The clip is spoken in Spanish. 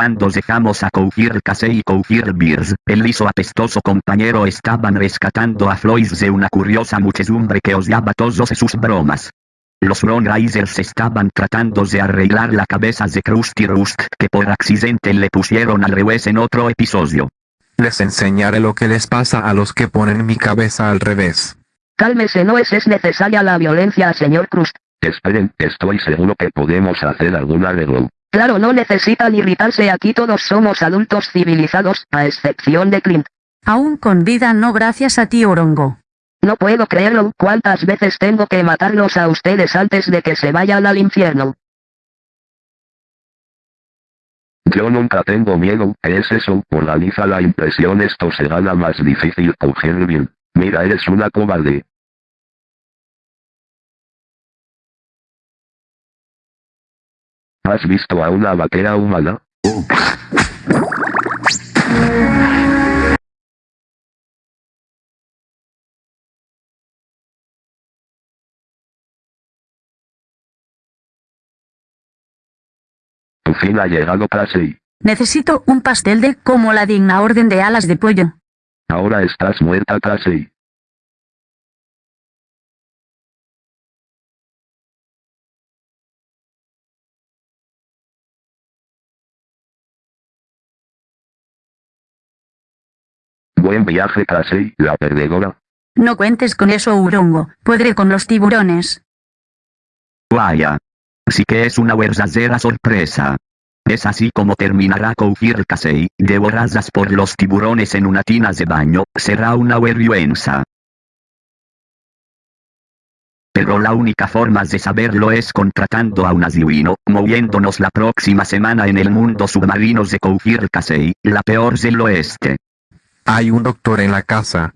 Cuando dejamos a Cougir Casey y Cougir Beers, el liso apestoso compañero estaban rescatando a Floyd de una curiosa muchedumbre que odiaba todos sus bromas. Los Ron Risers estaban tratando de arreglar la cabeza de Krusty Rust que por accidente le pusieron al revés en otro episodio. Les enseñaré lo que les pasa a los que ponen mi cabeza al revés. Cálmese, no es, es necesaria la violencia, señor Crust. Esperen, estoy seguro que podemos hacer algún arreglo. Claro, no necesitan irritarse, aquí todos somos adultos civilizados, a excepción de Clint. Aún con vida no gracias a ti Orongo. No puedo creerlo, ¿cuántas veces tengo que matarlos a ustedes antes de que se vayan al infierno? Yo nunca tengo miedo, es eso, por la impresión esto será la más difícil coger bien. Mira eres una cobarde. ¿Has visto a una vaquera humana? Tu fin ha llegado Casey. Necesito un pastel de como la digna orden de alas de pollo. Ahora estás muerta Casey. Buen viaje Casey, la perdedora. No cuentes con eso Urongo, podré con los tiburones. Vaya. Sí que es una verdadera sorpresa. Es así como terminará Cougir Casey, devoradas por los tiburones en una tina de baño, será una vergüenza. Pero la única forma de saberlo es contratando a un adivino, moviéndonos la próxima semana en el mundo submarino de Cougir Casey, la peor del oeste. Hay un doctor en la casa,